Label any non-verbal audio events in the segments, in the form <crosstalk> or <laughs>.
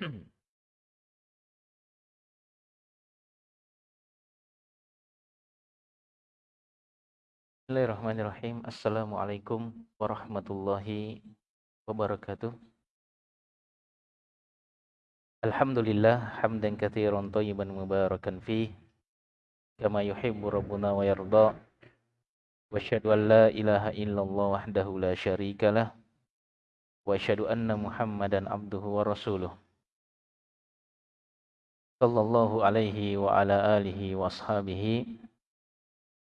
Bismillahirrahmanirrahim. Assalamualaikum warahmatullahi wabarakatuh. Alhamdulillah hamdan katsiran thayyiban mubarakan fi kama yuhibbu rabbuna wa yarda. Wa asyhadu an la ilaha illallah wahdahu la syarikalah wa asyhadu anna Muhammadan abduhu wa rasuluh. Sallallahu alaihi wa ala alihi wa ashabihi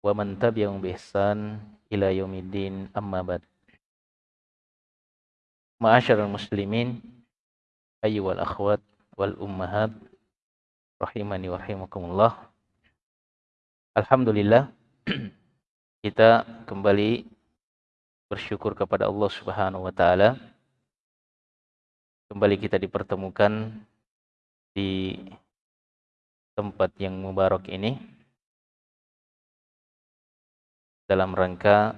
wa man tabi'ahum bi ihsan ila yaumiddin amma ba'd. Ma'asyiral muslimin ayyuhal akhwat wal ummahat rahimani wa rahimakumullah. Alhamdulillah <clears throat> kita kembali bersyukur kepada Allah Subhanahu wa taala. Kembali kita dipertemukan di tempat yang mubarak ini dalam rangka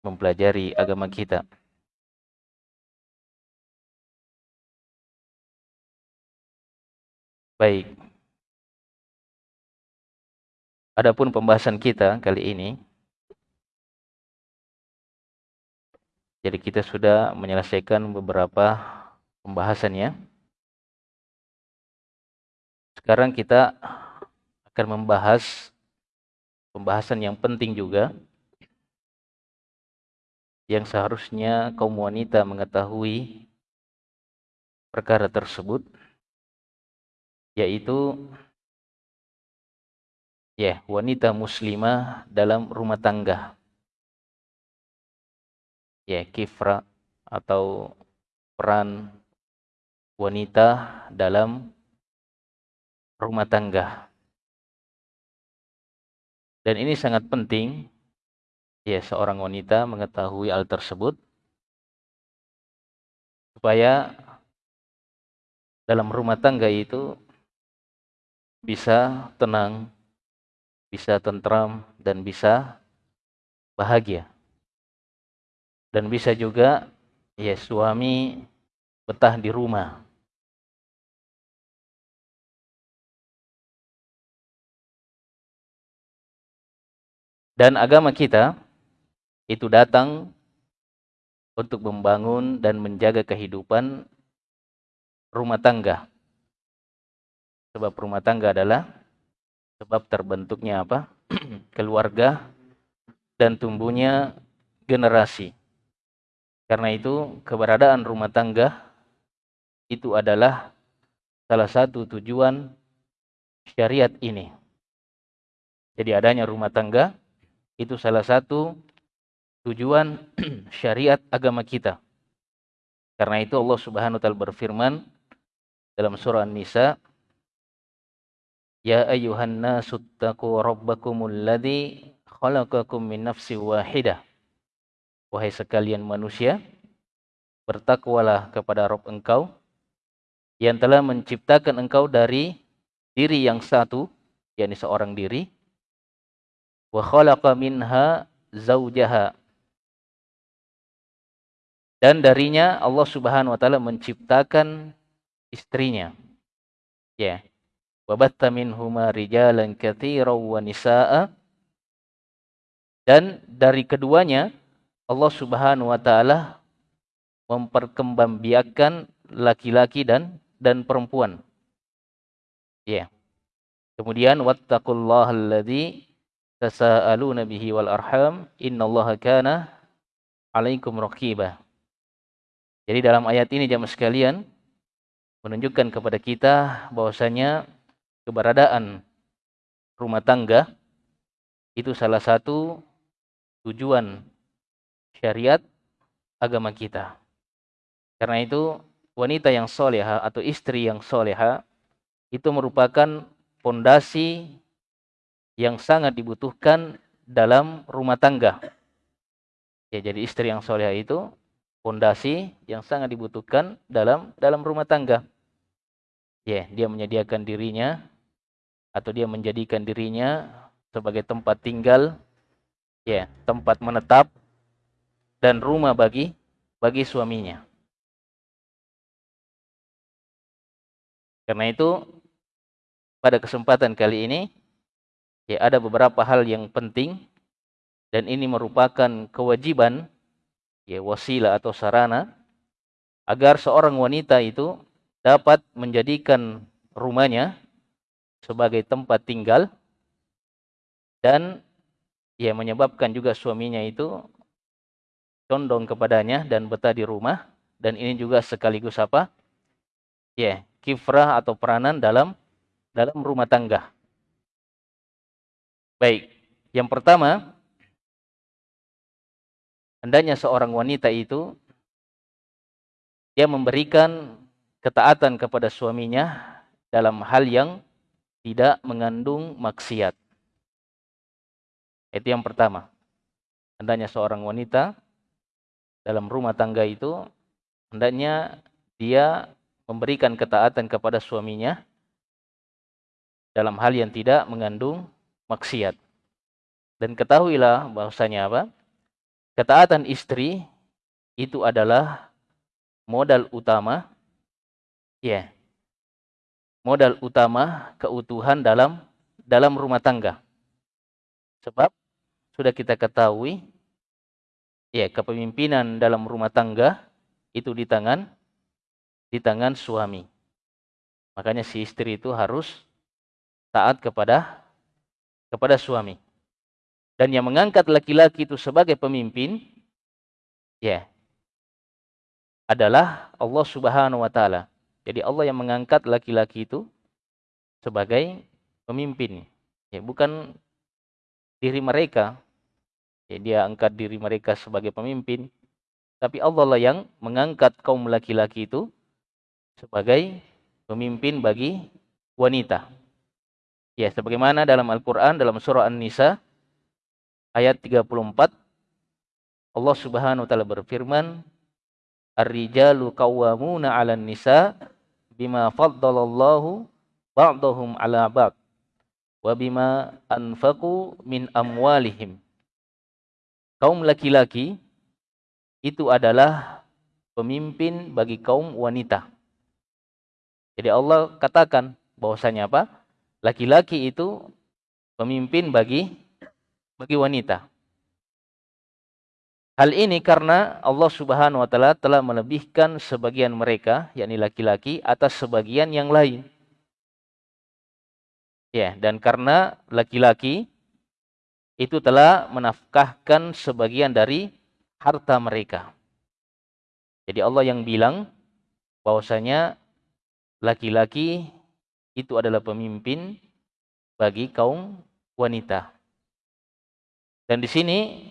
mempelajari agama kita. Baik. Adapun pembahasan kita kali ini jadi kita sudah menyelesaikan beberapa pembahasannya. Sekarang kita akan membahas pembahasan yang penting juga yang seharusnya kaum wanita mengetahui perkara tersebut yaitu ya wanita muslimah dalam rumah tangga. Ya kifra atau peran wanita dalam rumah tangga dan ini sangat penting ya seorang wanita mengetahui hal tersebut supaya dalam rumah tangga itu bisa tenang, bisa tentram dan bisa bahagia. Dan bisa juga ya suami betah di rumah Dan agama kita itu datang untuk membangun dan menjaga kehidupan rumah tangga. Sebab rumah tangga adalah sebab terbentuknya apa? <clears throat> keluarga dan tumbuhnya generasi. Karena itu keberadaan rumah tangga itu adalah salah satu tujuan syariat ini. Jadi adanya rumah tangga itu salah satu tujuan <clears throat> syariat agama kita. Karena itu Allah Subhanahu wa taala berfirman dalam surah An-Nisa, "Ya ayyuhan nasu taqu rabbakumul ladzi khalaqakum min nafsin wahidah." Wahai sekalian manusia, bertakwalah kepada Rabb engkau yang telah menciptakan engkau dari diri yang satu, yakni seorang diri, wa khalaqa minha zaujaha dan darinya Allah Subhanahu wa taala menciptakan istrinya. Ya. Wa batta minhuma rijalan katsiran wa nisaa dan dari keduanya Allah Subhanahu wa taala memperkembangbiakan laki-laki dan dan perempuan. Ya. Kemudian wattaqullaha alladzi tasaaluna bihi wal arham innallaha kana alaikum raqiba. Jadi dalam ayat ini jamaah sekalian menunjukkan kepada kita bahwasanya keberadaan rumah tangga itu salah satu tujuan syariat agama kita. Karena itu wanita yang soleha atau istri yang soleha itu merupakan pondasi yang sangat dibutuhkan dalam rumah tangga. Ya, jadi istri yang soleh itu fondasi yang sangat dibutuhkan dalam dalam rumah tangga. Ya, dia menyediakan dirinya atau dia menjadikan dirinya sebagai tempat tinggal, ya, tempat menetap dan rumah bagi bagi suaminya. Karena itu pada kesempatan kali ini ya ada beberapa hal yang penting dan ini merupakan kewajiban ya wasilah atau sarana agar seorang wanita itu dapat menjadikan rumahnya sebagai tempat tinggal dan ya menyebabkan juga suaminya itu condong kepadanya dan betah di rumah dan ini juga sekaligus apa? Ya, kifrah atau peranan dalam dalam rumah tangga. Baik, yang pertama hendaknya seorang wanita itu dia memberikan ketaatan kepada suaminya dalam hal yang tidak mengandung maksiat. Itu yang pertama. Hendaknya seorang wanita dalam rumah tangga itu hendaknya dia memberikan ketaatan kepada suaminya dalam hal yang tidak mengandung maksiat. Dan ketahuilah bahwasanya apa? Ketaatan istri itu adalah modal utama ya. Yeah, modal utama keutuhan dalam dalam rumah tangga. Sebab sudah kita ketahui ya kepemimpinan dalam rumah tangga itu di tangan di tangan suami. Makanya si istri itu harus taat kepada kepada suami. Dan yang mengangkat laki-laki itu sebagai pemimpin ya adalah Allah Subhanahu wa taala. Jadi Allah yang mengangkat laki-laki itu sebagai pemimpin. Ya, bukan diri mereka. Ya, dia angkat diri mereka sebagai pemimpin, tapi Allah lah yang mengangkat kaum laki-laki itu sebagai pemimpin bagi wanita. Ya, sebagaimana dalam Al-Qur'an dalam surah An-Nisa ayat 34 Allah Subhanahu wa taala berfirman, "Ar-rijalu qawwamuna 'alan nisa bima faddalallahu ba'dahum 'ala ba'd wa bima anfaqu min amwalihim." Kaum laki-laki itu adalah pemimpin bagi kaum wanita. Jadi Allah katakan bahwasanya apa? Laki-laki itu pemimpin bagi bagi wanita. Hal ini karena Allah Subhanahu wa taala telah melebihkan sebagian mereka, yakni laki-laki atas sebagian yang lain. Ya, dan karena laki-laki itu telah menafkahkan sebagian dari harta mereka. Jadi Allah yang bilang bahwasanya laki-laki itu adalah pemimpin bagi kaum wanita. Dan di sini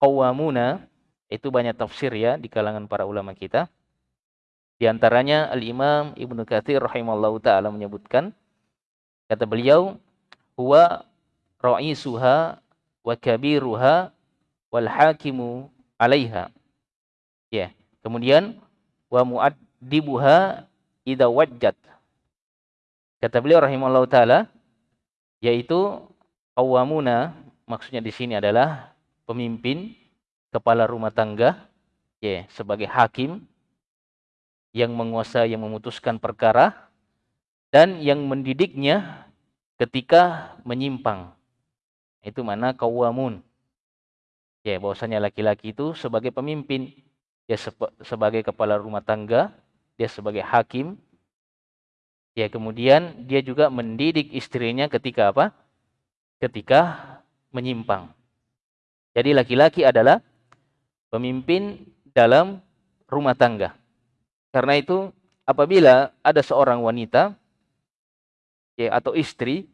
qawwamuna itu banyak tafsir ya di kalangan para ulama kita. Di antaranya Al-Imam Ibnu Katsir rahimallahu taala menyebutkan kata beliau huwa ra'isuha wa kabiruha wal hakimu 'alaiha. Ya. Kemudian wa muaddibuha idza wajjat. Kata beliau rahimahullah taala yaitu awamuna maksudnya di sini adalah pemimpin kepala rumah tangga ya sebagai hakim yang menguasai yang memutuskan perkara dan yang mendidiknya ketika menyimpang. Itu mana kawamun Ya, bahwasanya laki-laki itu sebagai pemimpin, dia sebagai kepala rumah tangga, dia sebagai hakim. Ya, kemudian dia juga mendidik istrinya ketika apa? Ketika menyimpang. Jadi laki-laki adalah pemimpin dalam rumah tangga. Karena itu apabila ada seorang wanita ya atau istri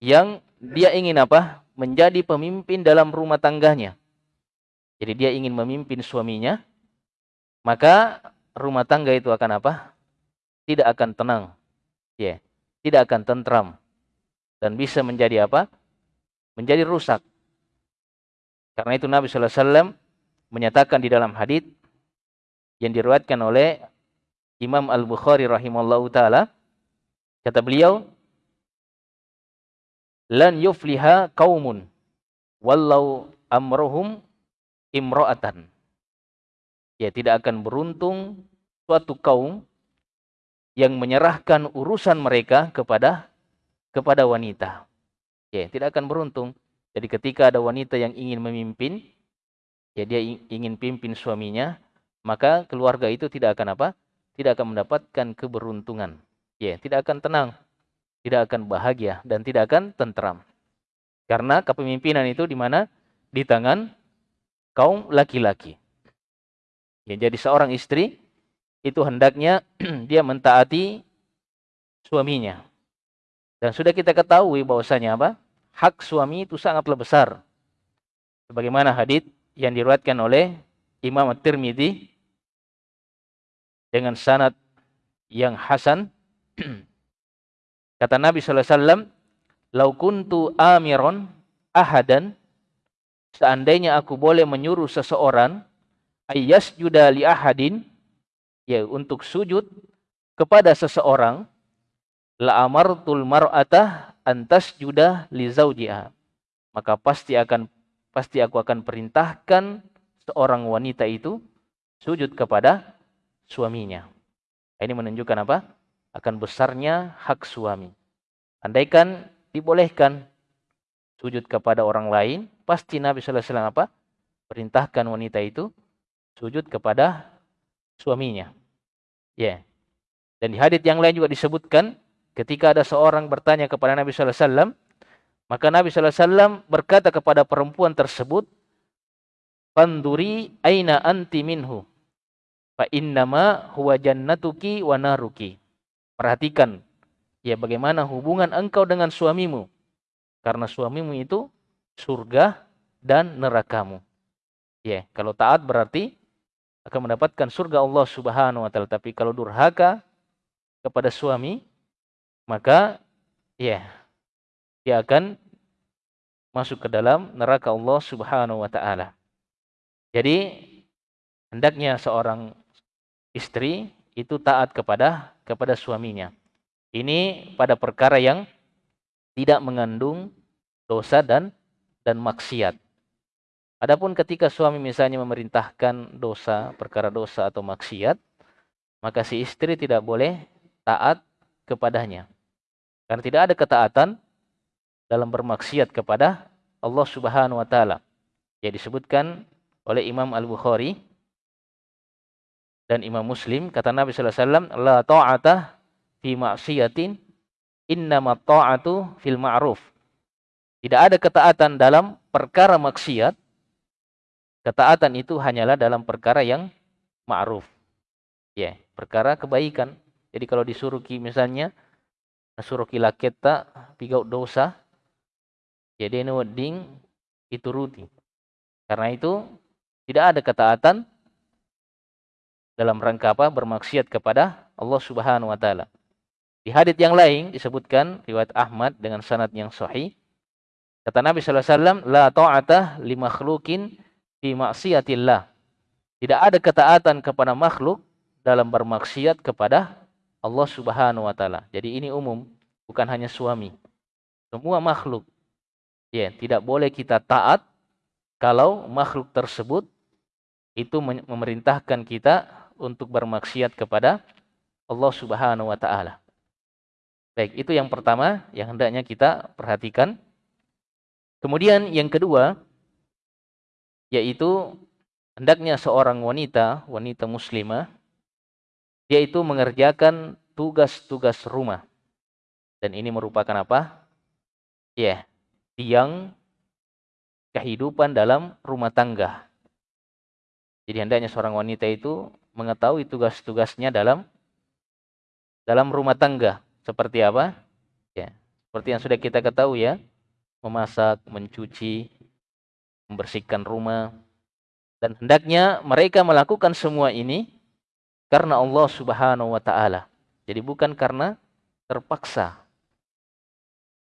yang dia ingin apa? menjadi pemimpin dalam rumah tangganya. Jadi dia ingin memimpin suaminya, maka rumah tangga itu akan apa? Tidak akan tenang. Ya, tidak akan tentram. Dan bisa menjadi apa? Menjadi rusak. Karena itu Nabi sallallahu alaihi wasallam menyatakan di dalam hadis yang diriwayatkan oleh Imam Al-Bukhari rahimallahu taala kata beliau lan yufliha kaumun wallau amrohum imro'atan. Ya, tidak akan beruntung suatu kaum yang menyerahkan urusan mereka kepada kepada wanita. Ya, tidak akan beruntung. Jadi ketika ada wanita yang ingin memimpin, ya dia ingin pimpin suaminya, maka keluarga itu tidak akan apa? Tidak akan mendapatkan keberuntungan. Ya, tidak akan tenang, tidak akan bahagia dan tidak akan tentram. Karena kepemimpinan itu di mana? Di tangan kaum laki-laki. Ya, jadi seorang istri itu hendaknya <clears throat> dia mentaati suaminya. Dan sudah kita ketahui bahwasanya apa? Hak suami itu sangatlah besar. Sebagaimana hadis yang diriwayatkan oleh Imam At-Tirmidzi dengan sanad yang hasan <clears throat> kata Nabi sallallahu alaihi wasallam lau kuntu amiron ahadan seandainya aku boleh menyuruh seseorang ayas li ahadin ya untuk sujud kepada seseorang la amartul mar'ata antas juda li zaujiha maka pasti akan pasti aku akan perintahkan seorang wanita itu sujud kepada suaminya. Ini menunjukkan apa? Akan besarnya hak suami. Andaikan dibolehkan sujud kepada orang lain, pasti Nabi sallallahu alaihi apa? Perintahkan wanita itu sujud kepada suaminya. Ya. Yeah. Dan di hadis yang lain juga disebutkan ketika ada seorang bertanya kepada Nabi sallallahu alaihi wasallam, maka Nabi sallallahu alaihi wasallam berkata kepada perempuan tersebut, "Fanduri aina anti minhu." Fa innama huwa jannatuki wa naruki. Perhatikan ya bagaimana hubungan engkau dengan suamimu. Karena suamimu itu surga dan nerakamu. Ya, kalau taat berarti akan mendapatkan surga Allah Subhanahu wa taala. Tapi kalau durhaka kepada suami, maka ya dia akan masuk ke dalam neraka Allah Subhanahu wa taala. Jadi hendaknya seorang istri itu taat kepada kepada suaminya. Ini pada perkara yang tidak mengandung dosa dan dan maksiat. Adapun ketika suami misalnya memerintahkan dosa, perkara dosa atau maksiat, maka si istri tidak boleh taat kepadanya. Karena tidak ada ketaatan dalam bermaksiat kepada Allah Subhanahu wa taala. Yang disebutkan oleh Imam Al-Bukhari dan Imam Muslim kata Nabi sallallahu alaihi wasallam la ta'ata fi maksiatin innama ta'atu fil ma'ruf. Tidak ada ketaatan dalam perkara maksiat Ketaatan itu hanyalah dalam perkara yang ma'ruf. Ya, yeah, perkara kebaikan. Jadi kalau disuruh ki misalnya suruh kita pigau dosa, jadi ini ding itu ruti. Karena itu tidak ada ketaatan dalam rangka apa bermaksiat kepada Allah Subhanahu wa taala. Di hadis yang lain disebutkan riwayat Ahmad dengan sanad yang sahih kata Nabi sallallahu alaihi wasallam la ta'ata li makhluqin fi maksiatillah. Tidak ada ketaatan kepada makhluk dalam bermaksiat kepada Allah Subhanahu wa taala. Jadi ini umum, bukan hanya suami. Semua makhluk. Ya, tidak boleh kita taat kalau makhluk tersebut itu memerintahkan kita untuk bermaksiat kepada Allah Subhanahu wa taala. Baik, itu yang pertama yang hendaknya kita perhatikan. Kemudian yang kedua, yaitu hendaknya seorang wanita, wanita muslimah, yaitu mengerjakan tugas-tugas rumah. Dan ini merupakan apa? Ya, tiang kehidupan dalam rumah tangga. Jadi hendaknya seorang wanita itu mengetahui tugas-tugasnya dalam dalam rumah tangga. Seperti apa? Ya, seperti yang sudah kita ketahui ya, memasak, mencuci, membersihkan rumah. Dan hendaknya mereka melakukan semua ini karena Allah Subhanahu wa taala. Jadi bukan karena terpaksa.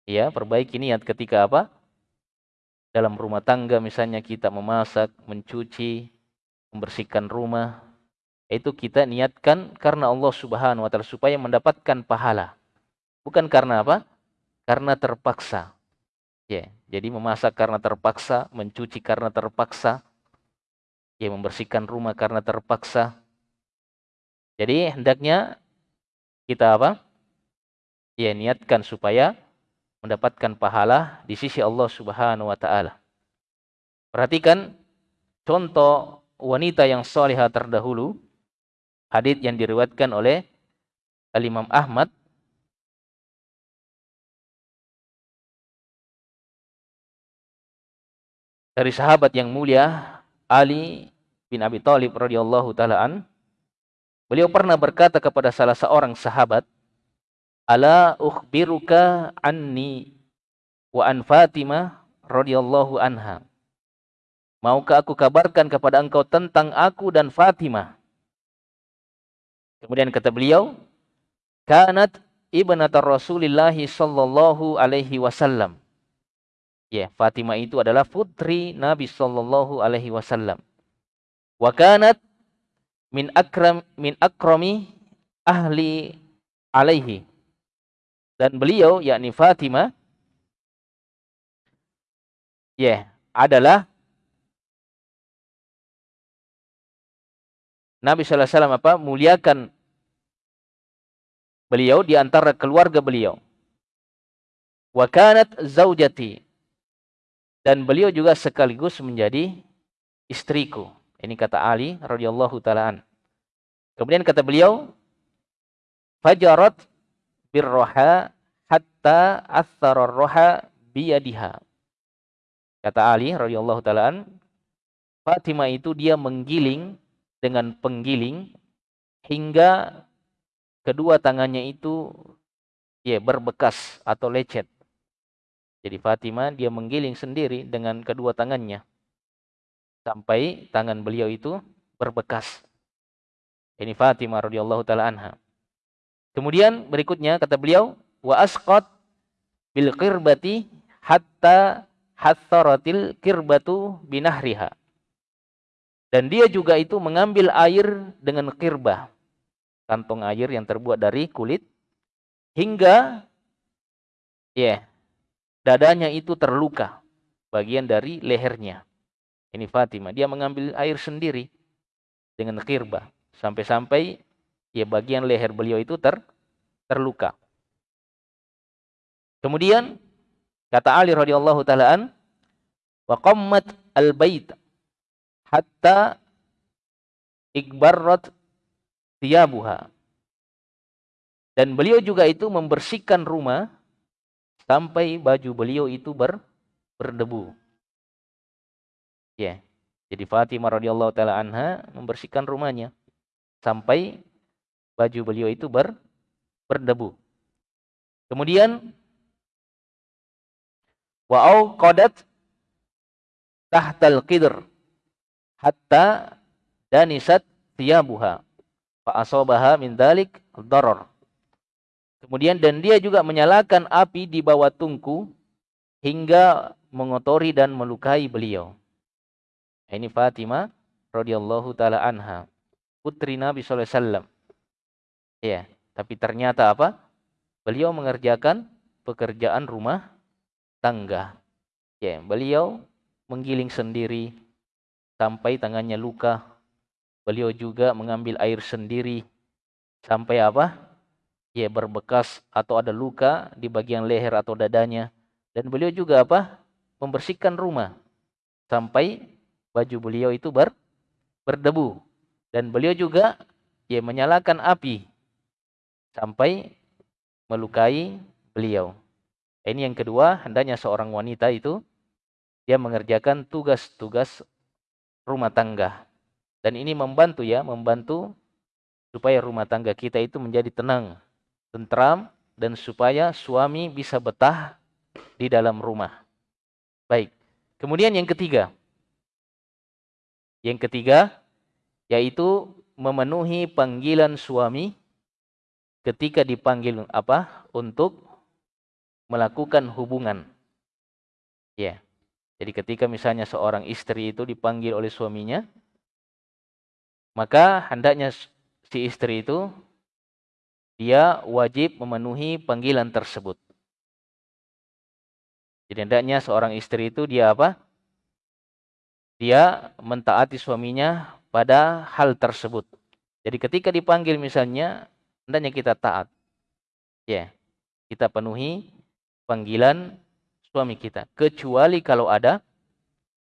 Ya, perbaiki niat ketika apa? Dalam rumah tangga misalnya kita memasak, mencuci, membersihkan rumah, itu kita niatkan karena Allah Subhanahu wa taala supaya mendapatkan pahala. Bukan karena apa? Karena terpaksa. Ya, jadi memasak karena terpaksa, mencuci karena terpaksa, ya membersihkan rumah karena terpaksa. Jadi hendaknya kita apa? Ya niatkan supaya mendapatkan pahala di sisi Allah Subhanahu wa taala. Perhatikan contoh wanita yang salihah terdahulu hadis yang diriwayatkan oleh Al Imam Ahmad dari sahabat yang mulia Ali bin Abi Thalib radhiyallahu taalaan beliau pernah berkata kepada salah seorang sahabat ala ukhbiruka anni wa an Fatimah radhiyallahu anha Maukah aku kabarkan kepada engkau tentang aku dan Fatimah? Kemudian kata beliau, kanat ibnata Rasulillah sallallahu alaihi wasallam. Ya, Fatimah itu adalah putri Nabi sallallahu alaihi wasallam. Wa kanat min akram min akrami ahli alaihi. Dan beliau yakni Fatimah ya, adalah Nabi sallallahu alaihi wasallam apa? muliakan beliau di antara keluarga beliau. Wa kanat zaujati. Dan beliau juga sekaligus menjadi istriku. Ini kata Ali radhiyallahu taalaan. Kemudian kata beliau, fajarat birroha hatta athara roha biyadiha. Kata Ali radhiyallahu taalaan, Fatimah itu dia menggiling dengan penggiling hingga kedua tangannya itu ya berbekas atau lecet. Jadi Fatimah dia menggiling sendiri dengan kedua tangannya sampai tangan beliau itu berbekas. Ini Fatimah radhiyallahu taala anha. Kemudian berikutnya kata beliau wa asqat bil qirbati hatta hatharatil kirbatu binahriha. Dan dia juga itu mengambil air dengan kirbah. Kantong air yang terbuat dari kulit. Hingga ya yeah, dadanya itu terluka. Bagian dari lehernya. Ini Fatimah. Dia mengambil air sendiri. Dengan kirbah. Sampai-sampai ya bagian leher beliau itu ter, terluka. Kemudian kata Ali radhiyallahu taalaan wa qammat al-bait hatta ikbarrat tiyabuha. Dan beliau juga itu membersihkan rumah sampai baju beliau itu ber, berdebu. Ya. Jadi Fatimah radhiyallahu taala anha membersihkan rumahnya sampai baju beliau itu ber, berdebu. Kemudian wa au qadat tahtal qidr hatta danisat tiyabuha fa asabaha min dalik darar. Kemudian dan dia juga menyalakan api di bawah tungku hingga mengotori dan melukai beliau. Ini Fatimah radhiyallahu taala anha, putri Nabi sallallahu alaihi wasallam. Ya, tapi ternyata apa? Beliau mengerjakan pekerjaan rumah tangga. Ya, beliau menggiling sendiri, sampai tangannya luka. Beliau juga mengambil air sendiri sampai apa? Ya berbekas atau ada luka di bagian leher atau dadanya. Dan beliau juga apa? Membersihkan rumah sampai baju beliau itu ber, berdebu. Dan beliau juga ya menyalakan api sampai melukai beliau. Ini yang kedua, hendaknya seorang wanita itu dia mengerjakan tugas-tugas rumah tangga. Dan ini membantu ya, membantu supaya rumah tangga kita itu menjadi tenang, tentram, dan supaya suami bisa betah di dalam rumah. Baik. Kemudian yang ketiga. Yang ketiga yaitu memenuhi panggilan suami ketika dipanggil apa? Untuk melakukan hubungan. Ya. Jadi ketika misalnya seorang istri itu dipanggil oleh suaminya, maka hendaknya si istri itu dia wajib memenuhi panggilan tersebut. Jadi hendaknya seorang istri itu dia apa? Dia mentaati suaminya pada hal tersebut. Jadi ketika dipanggil misalnya, hendaknya kita taat. Ya. Kita penuhi panggilan suami kita kecuali kalau ada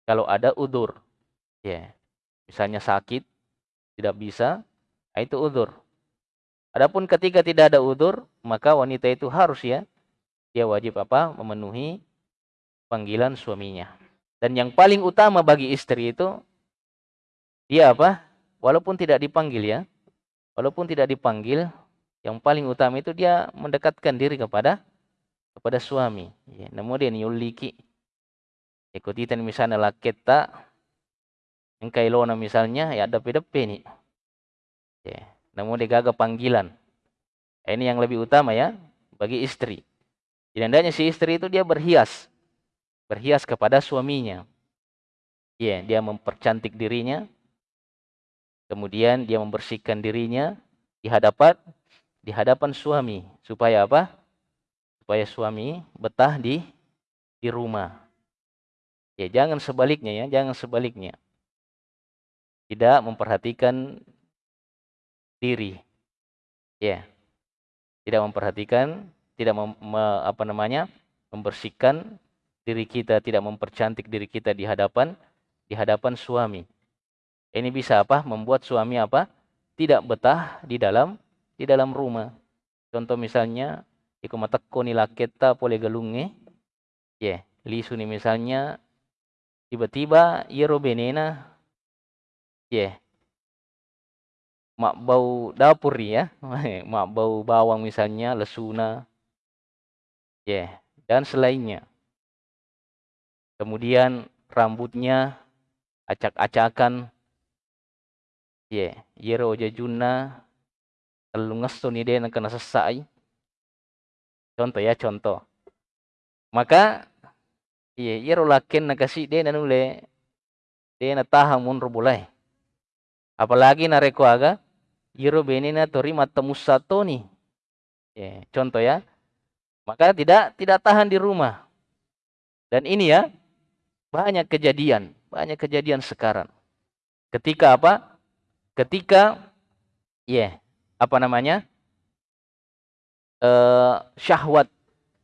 kalau ada udur. Ya. Misalnya sakit tidak bisa, nah itu udur. Adapun ketika tidak ada udur, maka wanita itu harus ya dia wajib apa? memenuhi panggilan suaminya. Dan yang paling utama bagi istri itu dia apa? Walaupun tidak dipanggil ya. Walaupun tidak dipanggil, yang paling utama itu dia mendekatkan diri kepada kepada suami. Ya, namun dia yuliki. Ikutitan misalnya laketa engkai lona misalnya ya ada depe nih. Ya, namun dia gagal panggilan. Ini yang lebih utama ya bagi istri. Jadi hendaknya si istri itu dia berhias. Berhias kepada suaminya. Ya, dia mempercantik dirinya. Kemudian dia membersihkan dirinya di hadapan di hadapan suami supaya apa? Supaya suami betah di di rumah. Ya, jangan sebaliknya ya, jangan sebaliknya. Tidak memperhatikan diri. Ya. Tidak memperhatikan, tidak mem, me, apa namanya? membersihkan diri kita, tidak mempercantik diri kita di hadapan di hadapan suami. Ini bisa apa? Membuat suami apa? Tidak betah di dalam di dalam rumah. Contoh misalnya, iku matakko ni laketa pole galunge. Ya, yeah. lisu ni misalnya tiba-tiba yero benena. Ya, yeah mak bau dapur ya, <laughs> mak bau bawang misalnya, lesuna, ya, yeah. dan selainnya. Kemudian rambutnya acak-acakan, ya, yeah. yero jajuna, ngesto ni dia kena sesai. Contoh ya, contoh. Maka, iya, yero lakin nakasih dia nanule, dia na tahang munro bulai. Apalagi nareko aga, Yiro benina tori sato nih. Ya, contoh ya. Maka tidak tidak tahan di rumah. Dan ini ya banyak kejadian, banyak kejadian sekarang. Ketika apa? Ketika ya, yeah, apa namanya? Uh, syahwat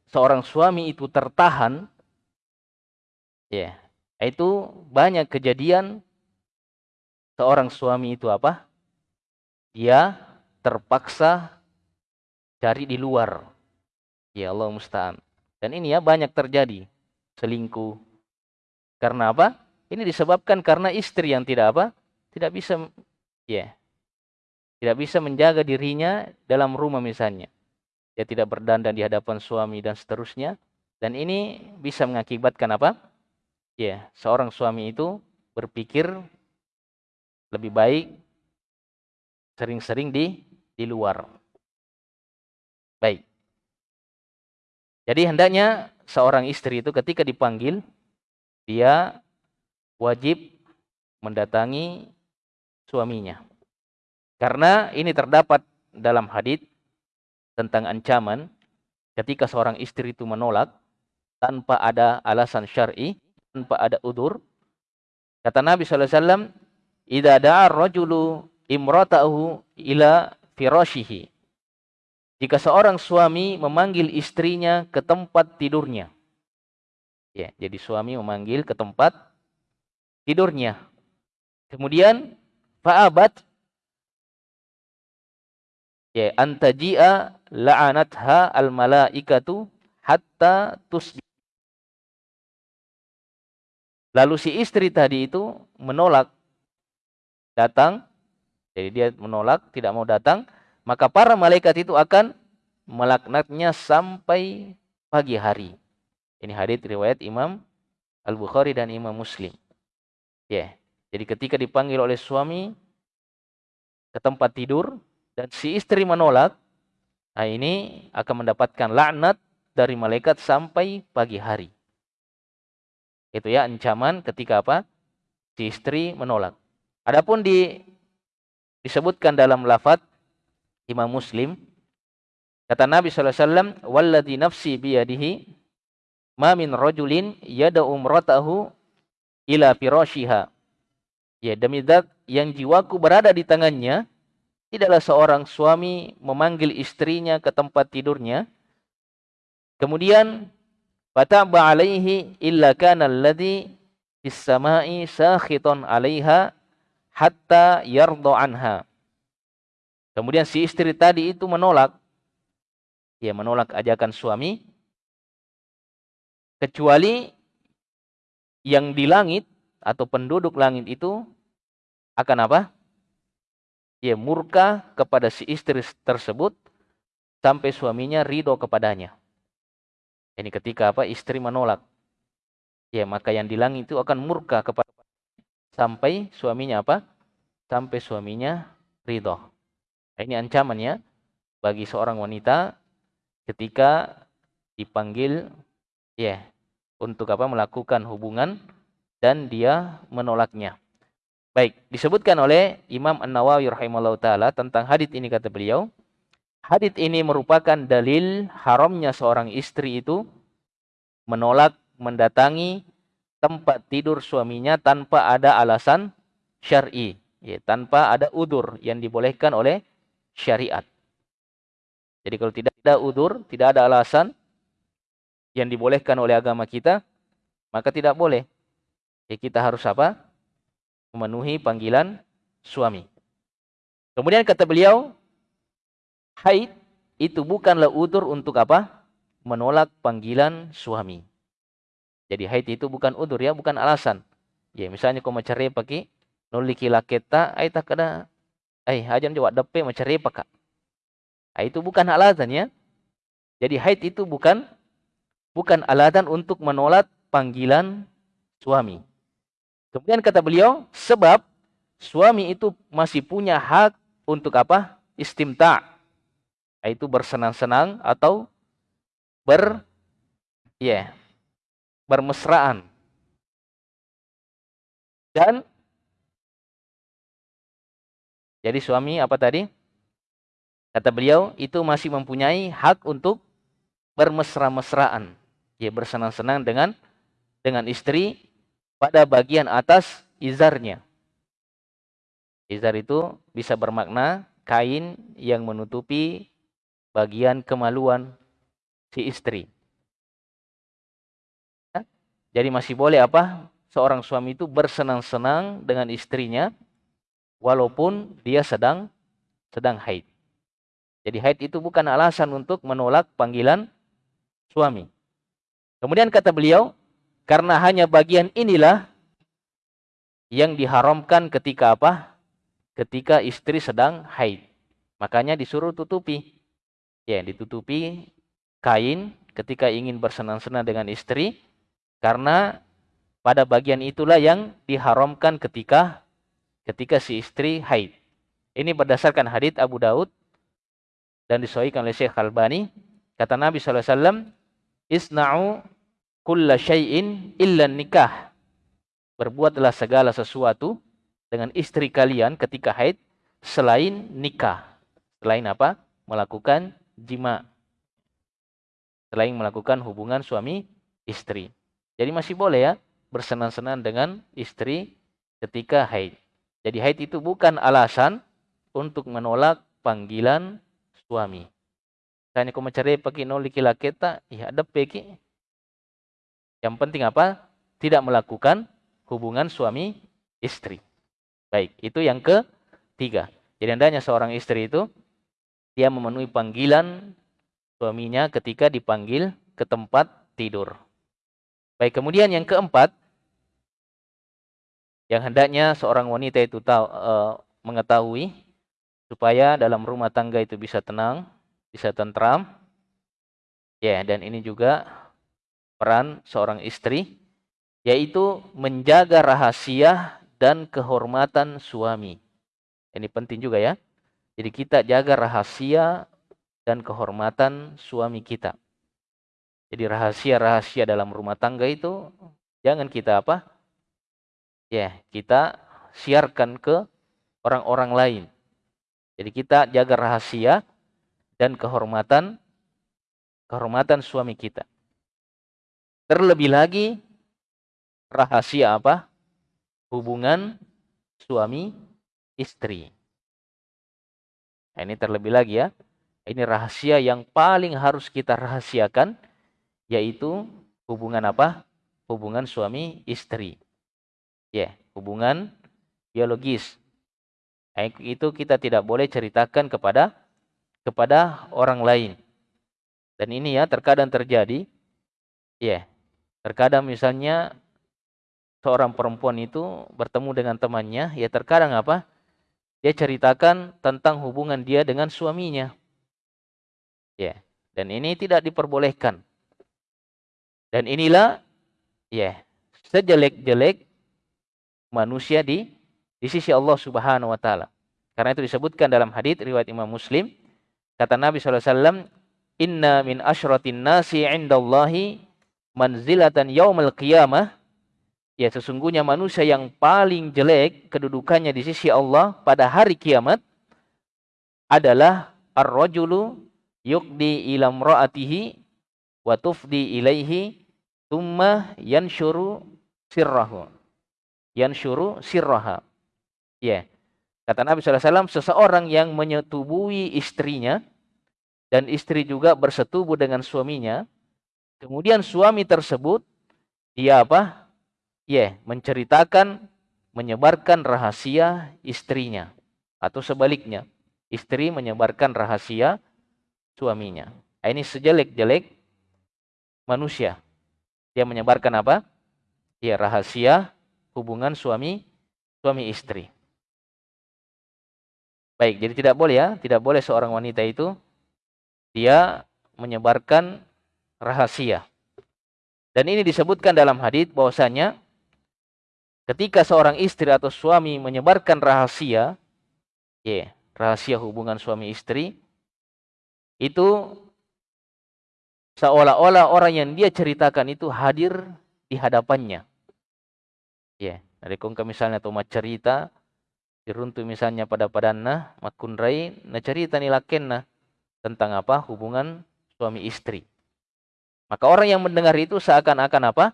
seorang suami itu tertahan ya, yeah, itu banyak kejadian seorang suami itu apa? Dia terpaksa cari di luar. Ya Allah musta'an. Dan ini ya banyak terjadi selingkuh. Karena apa? Ini disebabkan karena istri yang tidak apa? Tidak bisa ya. Tidak bisa menjaga dirinya dalam rumah misalnya. Dia tidak berdandan di hadapan suami dan seterusnya. Dan ini bisa mengakibatkan apa? Ya, seorang suami itu berpikir lebih baik sering-sering di di luar. Baik. Jadi hendaknya seorang istri itu ketika dipanggil dia wajib mendatangi suaminya. Karena ini terdapat dalam hadis tentang ancaman ketika seorang istri itu menolak tanpa ada alasan syar'i, tanpa ada udur. Kata Nabi sallallahu alaihi wasallam, "Idza da'a rajulu imratahu ila firashihi. Jika seorang suami memanggil istrinya ke tempat tidurnya. Ya, jadi suami memanggil ke tempat tidurnya. Kemudian fa'abat ya antaji'a la'anatha al malaikatu hatta tusbi. Lalu si istri tadi itu menolak datang jadi dia menolak, tidak mau datang, maka para malaikat itu akan melaknatnya sampai pagi hari. Ini hadis riwayat Imam Al-Bukhari dan Imam Muslim. Ya. Yeah. Jadi ketika dipanggil oleh suami ke tempat tidur dan si istri menolak, nah ini akan mendapatkan laknat dari malaikat sampai pagi hari. Itu ya ancaman ketika apa? Si istri menolak. Adapun di disebutkan dalam lafaz Imam Muslim. Kata Nabi sallallahu alaihi wasallam nafsi biyadihi ma min rajulin yada umratahu ila firashiha. Ya demi zat yang jiwaku berada di tangannya tidaklah seorang suami memanggil istrinya ke tempat tidurnya. Kemudian fataba alaihi illa kana alladhi fis sama'i sakhitan 'alaiha hatta yardo anha kemudian si istri tadi itu menolak ya menolak ajakan suami kecuali yang di langit atau penduduk langit itu akan apa? Ya murka kepada si istri tersebut sampai suaminya ridho kepadanya. Ini ketika apa? Istri menolak. Ya maka yang di langit itu akan murka kepada sampai suaminya apa? Sampai suaminya ridho. Nah, ini ancamannya bagi seorang wanita ketika dipanggil ya untuk apa melakukan hubungan dan dia menolaknya. Baik, disebutkan oleh Imam An-Nawawi rahimahullah taala tentang hadis ini kata beliau, hadis ini merupakan dalil haramnya seorang istri itu menolak mendatangi tempat tidur suaminya tanpa ada alasan syar'i, ya, tanpa ada udur yang dibolehkan oleh syariat. Jadi kalau tidak ada udur, tidak ada alasan yang dibolehkan oleh agama kita, maka tidak boleh. Ya kita harus apa? memenuhi panggilan suami. Kemudian kata beliau, haid itu bukanlah udur untuk apa? Menolak panggilan suami. Jadi haid itu bukan udur ya, bukan alasan. Ya misalnya kau mencari pakai noliki laketa, ay tak ada, ay ajan jawab depe mencari pakai. Nah, itu bukan alasan ya. Jadi haid itu bukan bukan alasan untuk menolak panggilan suami. Kemudian kata beliau, sebab suami itu masih punya hak untuk apa? Istimta. Yaitu bersenang-senang atau ber ya yeah, bermesraan. Dan jadi suami apa tadi? Kata beliau itu masih mempunyai hak untuk bermesra-mesraan. Ya bersenang-senang dengan dengan istri pada bagian atas izarnya. Izar itu bisa bermakna kain yang menutupi bagian kemaluan si istri. Jadi masih boleh apa? Seorang suami itu bersenang-senang dengan istrinya walaupun dia sedang sedang haid. Jadi haid itu bukan alasan untuk menolak panggilan suami. Kemudian kata beliau, karena hanya bagian inilah yang diharamkan ketika apa? Ketika istri sedang haid. Makanya disuruh tutupi. Ya, ditutupi kain ketika ingin bersenang-senang dengan istri. Karena pada bagian itulah yang diharamkan ketika ketika si istri haid. Ini berdasarkan hadits Abu Daud dan disahihkan oleh Syekh Albani. Kata Nabi SAW, Isna'u kulla syai'in illa nikah. Berbuatlah segala sesuatu dengan istri kalian ketika haid selain nikah. Selain apa? Melakukan jima. Selain melakukan hubungan suami istri. Jadi masih boleh ya bersenang-senang dengan istri ketika haid. Jadi haid itu bukan alasan untuk menolak panggilan suami. Tanya kau mencari pakai noliki laketa, ya ada peki yang penting apa? Tidak melakukan hubungan suami istri. Baik, itu yang ketiga. Jadi hendaknya seorang istri itu dia memenuhi panggilan suaminya ketika dipanggil ke tempat tidur. Baik, kemudian yang keempat yang hendaknya seorang wanita itu tahu e, mengetahui supaya dalam rumah tangga itu bisa tenang, bisa tentram. Ya, dan ini juga peran seorang istri yaitu menjaga rahasia dan kehormatan suami. Ini penting juga ya. Jadi kita jaga rahasia dan kehormatan suami kita. Jadi rahasia-rahasia dalam rumah tangga itu jangan kita apa? Ya, kita siarkan ke orang-orang lain. Jadi kita jaga rahasia dan kehormatan kehormatan suami kita. Terlebih lagi rahasia apa? Hubungan suami istri. Nah, ini terlebih lagi ya. Ini rahasia yang paling harus kita rahasiakan yaitu hubungan apa? Hubungan suami istri. Ya, yeah, hubungan biologis. Itu kita tidak boleh ceritakan kepada kepada orang lain. Dan ini ya terkadang terjadi. Ya, yeah, terkadang misalnya seorang perempuan itu bertemu dengan temannya, ya terkadang apa? Dia ceritakan tentang hubungan dia dengan suaminya. Ya, dan ini tidak diperbolehkan. Dan inilah ya, sejelek-jelek manusia di di sisi Allah Subhanahu wa taala. Karena itu disebutkan dalam hadis riwayat Imam Muslim, kata Nabi wasallam, "Inna min asyratin nasi 'indallahi manzilatan yaumal qiyamah Ya sesungguhnya manusia yang paling jelek kedudukannya di sisi Allah pada hari kiamat adalah ar-rajulu yuqdi ila imra'atihi wa tufdi ilaihi thumma yanshuru sirrahu. Yanshuru sirraha. Ya. Kata Nabi SAW, seseorang yang menyetubui istrinya dan istri juga bersetubuh dengan suaminya, kemudian suami tersebut dia apa? ya menceritakan menyebarkan rahasia istrinya atau sebaliknya istri menyebarkan rahasia suaminya nah, ini sejelek-jelek manusia. Dia menyebarkan apa? Ya rahasia hubungan suami suami istri. Baik jadi tidak boleh ya tidak boleh seorang wanita itu dia menyebarkan rahasia. Dan ini disebutkan dalam hadis bahwasanya ketika seorang istri atau suami menyebarkan rahasia, ya, rahasia hubungan suami istri, itu seolah-olah orang yang dia ceritakan itu hadir di hadapannya. Ya, dari kongka misalnya atau cerita, diruntu misalnya pada padanna, makunrai, na cerita nilakenna tentang apa hubungan suami istri. Maka orang yang mendengar itu seakan-akan apa?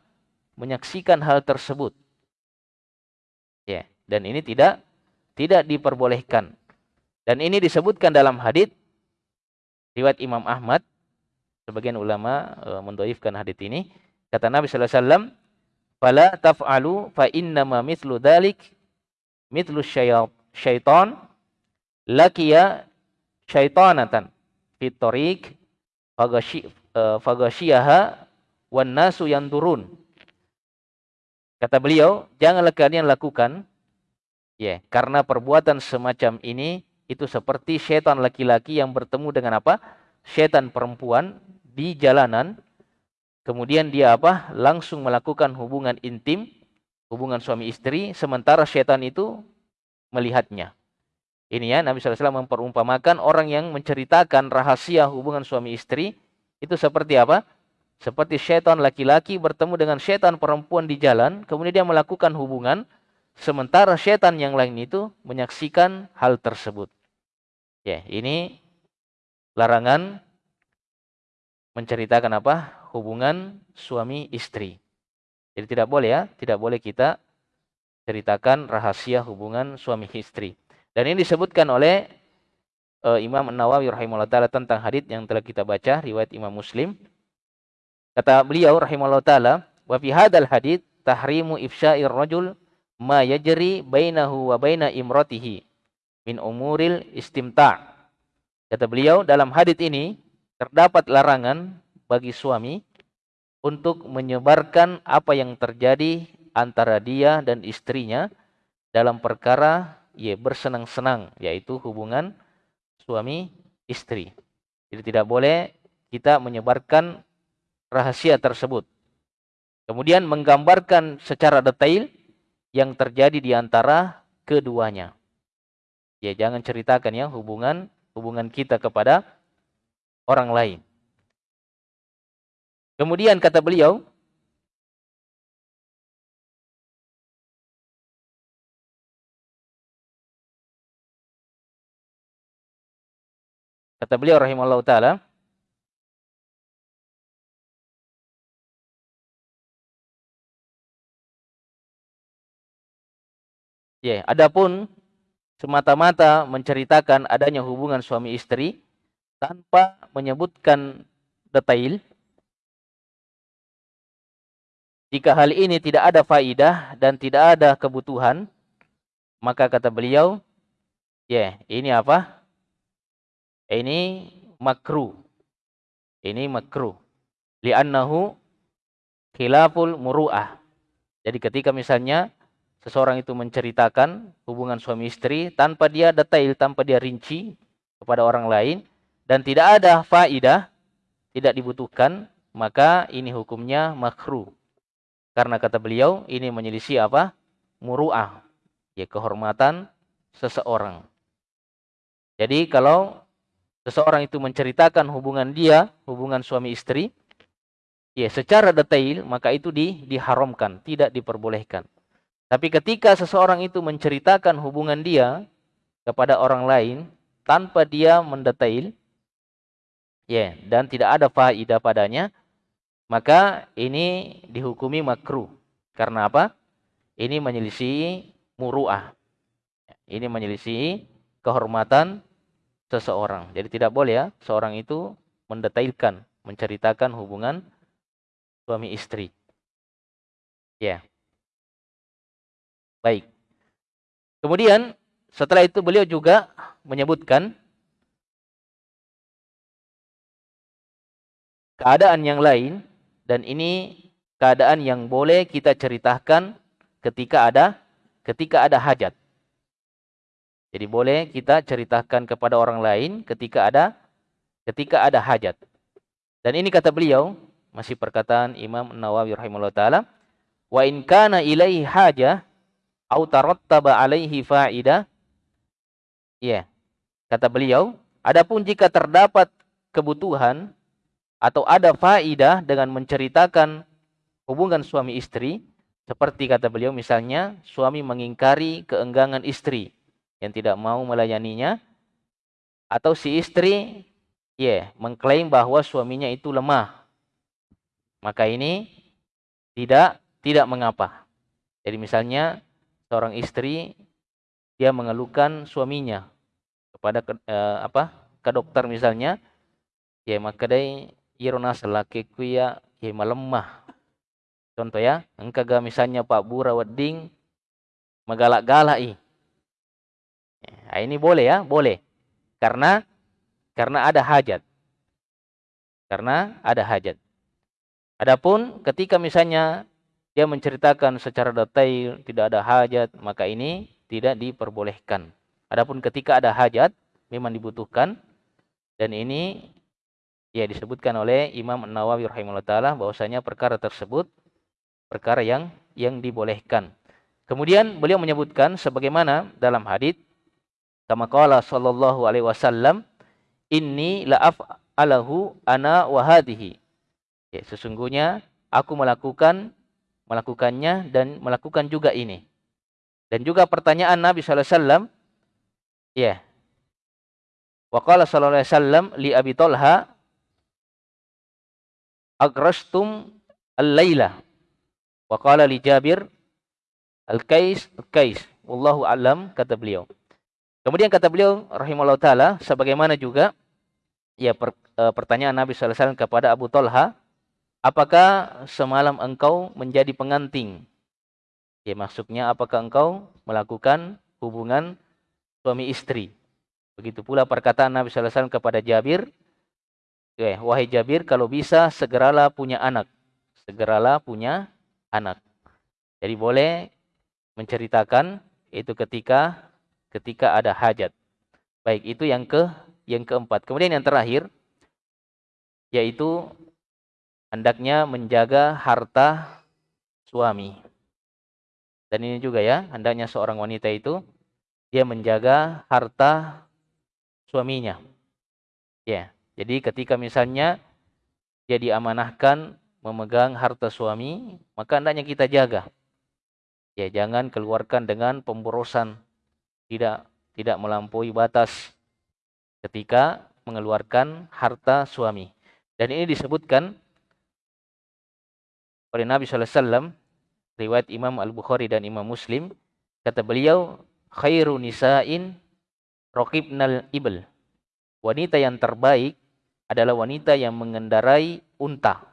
Menyaksikan hal tersebut. Ya, dan ini tidak tidak diperbolehkan. Dan ini disebutkan dalam hadis riwayat Imam Ahmad. Sebagian ulama e, mendoifkan hadis ini. Kata Nabi sallallahu alaihi wasallam, "Fala taf'alu fa ma mithlu dzalik mithlu syaitan lakiya syaitanatan fi tariq faghashiyaha wan nasu yanturun." Kata beliau, janganlah kalian lakukan ya, karena perbuatan semacam ini itu seperti setan laki-laki yang bertemu dengan apa? Setan perempuan di jalanan. Kemudian dia apa? Langsung melakukan hubungan intim, hubungan suami istri sementara setan itu melihatnya. Ini ya Nabi SAW memperumpamakan orang yang menceritakan rahasia hubungan suami istri itu seperti apa? Seperti setan laki-laki bertemu dengan setan perempuan di jalan, kemudian dia melakukan hubungan, sementara setan yang lain itu menyaksikan hal tersebut. Ya, ini larangan menceritakan apa? Hubungan suami istri. Jadi tidak boleh ya, tidak boleh kita ceritakan rahasia hubungan suami istri. Dan ini disebutkan oleh uh, Imam An-Nawawi rahimahullah taala tentang hadis yang telah kita baca riwayat Imam Muslim Kata beliau rahimahullah taala, wa fi hadzal tahrimu ifsya'ir rajul ma yajri bainahu wa baina imratihi min umuril istimta'. Kata beliau dalam hadits ini terdapat larangan bagi suami untuk menyebarkan apa yang terjadi antara dia dan istrinya dalam perkara ya bersenang-senang yaitu hubungan suami istri. Jadi tidak boleh kita menyebarkan rahasia tersebut. Kemudian menggambarkan secara detail yang terjadi di antara keduanya. Ya, jangan ceritakan ya hubungan hubungan kita kepada orang lain. Kemudian kata beliau, kata beliau rahimahullah taala, Ya, adapun semata-mata menceritakan adanya hubungan suami istri tanpa menyebutkan detail. Jika hal ini tidak ada faidah dan tidak ada kebutuhan maka kata beliau ya yeah, ini apa? Ini makruh. Ini makruh. Li'annahu khilaful muru'ah. Jadi ketika misalnya seseorang itu menceritakan hubungan suami istri tanpa dia detail, tanpa dia rinci kepada orang lain dan tidak ada faidah, tidak dibutuhkan, maka ini hukumnya makruh. Karena kata beliau ini menyelisih apa? Muru'ah, ya kehormatan seseorang. Jadi kalau seseorang itu menceritakan hubungan dia, hubungan suami istri, ya secara detail, maka itu di, diharamkan, tidak diperbolehkan. Tapi ketika seseorang itu menceritakan hubungan dia kepada orang lain tanpa dia mendetail, ya, dan tidak ada faidah padanya, maka ini dihukumi makruh. Karena apa? Ini menyelisih muruah. Ini menyelisih kehormatan seseorang. Jadi tidak boleh ya seorang itu mendetailkan, menceritakan hubungan suami istri. Ya. Baik. Kemudian setelah itu beliau juga menyebutkan keadaan yang lain dan ini keadaan yang boleh kita ceritakan ketika ada ketika ada hajat. Jadi boleh kita ceritakan kepada orang lain ketika ada ketika ada hajat. Dan ini kata beliau, masih perkataan Imam Nawawi rahimahullah taala, wa in kana ilaihi hajah au tarattaba alaihi fa'idah. Ya. Kata beliau, adapun jika terdapat kebutuhan atau ada faidah dengan menceritakan hubungan suami istri, seperti kata beliau misalnya suami mengingkari keenggangan istri yang tidak mau melayaninya atau si istri ya yeah, mengklaim bahwa suaminya itu lemah. Maka ini tidak tidak mengapa. Jadi misalnya seorang istri dia mengeluhkan suaminya kepada ke, eh, apa ke dokter misalnya ya maka dai irona selaki kuya ya melemah contoh ya engkau ga misalnya Pak Bura wedding megalak-galak i. Nah, ini boleh ya boleh. Karena karena ada hajat. Karena ada hajat. Adapun ketika misalnya dia menceritakan secara detail, tidak ada hajat, maka ini tidak diperbolehkan. Adapun ketika ada hajat, memang dibutuhkan. Dan ini ya disebutkan oleh Imam Nawawi rahimahullah taala bahwasanya perkara tersebut perkara yang yang dibolehkan. Kemudian beliau menyebutkan sebagaimana dalam hadis kama qala sallallahu alaihi wasallam inni la af'alahu ana wa hadhihi. Ya, sesungguhnya aku melakukan melakukannya dan melakukan juga ini. Dan juga pertanyaan Nabi sallallahu alaihi wasallam ya. Wa qala sallallahu alaihi wasallam li Abi Talha agrastum al-laila. Wa qala li Jabir al-Kais al-Kais. Wallahu alam kata beliau. Kemudian kata beliau rahimahullah taala sebagaimana juga ya per, e, pertanyaan Nabi sallallahu alaihi wasallam kepada Abu Talha Apakah semalam engkau menjadi pengantin? Ya maksudnya apakah engkau melakukan hubungan suami istri? Begitu pula perkataan Nabi sallallahu alaihi wasallam kepada Jabir, ya, wahai Jabir kalau bisa segeralah punya anak. Segeralah punya anak. Jadi boleh menceritakan itu ketika ketika ada hajat. Baik, itu yang ke yang keempat. Kemudian yang terakhir yaitu hendaknya menjaga harta suami. Dan ini juga ya, hendaknya seorang wanita itu dia menjaga harta suaminya. Ya, jadi ketika misalnya dia diamanahkan memegang harta suami, maka hendaknya kita jaga. Ya, jangan keluarkan dengan pemborosan. Tidak tidak melampaui batas ketika mengeluarkan harta suami. Dan ini disebutkan oleh Nabi SAW, riwayat Imam Al-Bukhari dan Imam Muslim, kata beliau, khairu nisa'in raqibnal ibl. Wanita yang terbaik adalah wanita yang mengendarai unta.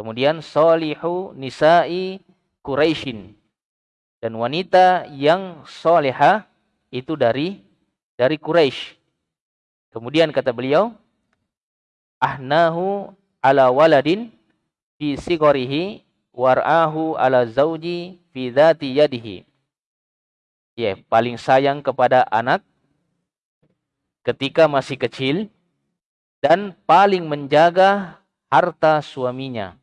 Kemudian solihu nisa'i Quraisyin. Dan wanita yang soleha itu dari dari Quraisy. Kemudian kata beliau, ahnahu ala waladin fi sigorihi war'ahu ala zauji fi dhati yadihi. Ya, yeah, paling sayang kepada anak ketika masih kecil dan paling menjaga harta suaminya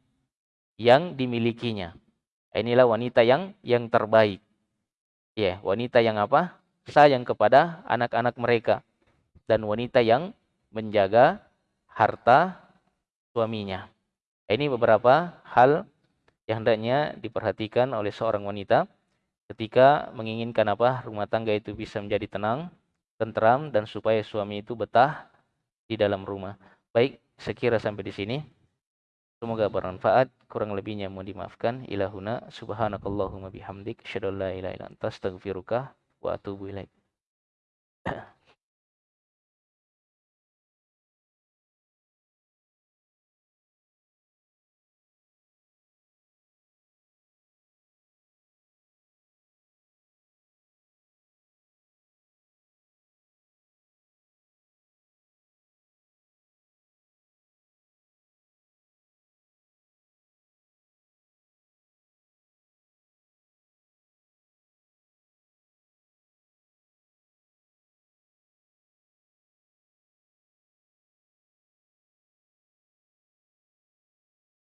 yang dimilikinya. Inilah wanita yang yang terbaik. Ya, yeah, wanita yang apa? Sayang kepada anak-anak mereka dan wanita yang menjaga harta suaminya. Ini beberapa hal yang hendaknya diperhatikan oleh seorang wanita ketika menginginkan apa? Rumah tangga itu bisa menjadi tenang, tentram dan supaya suami itu betah di dalam rumah. Baik, sekira sampai di sini. Semoga bermanfaat. Kurang lebihnya mohon dimaafkan. Ilahuna subhanakallahumma bihamdik. Shadallah la ilaha illa wa atubu ilaih. <clears throat>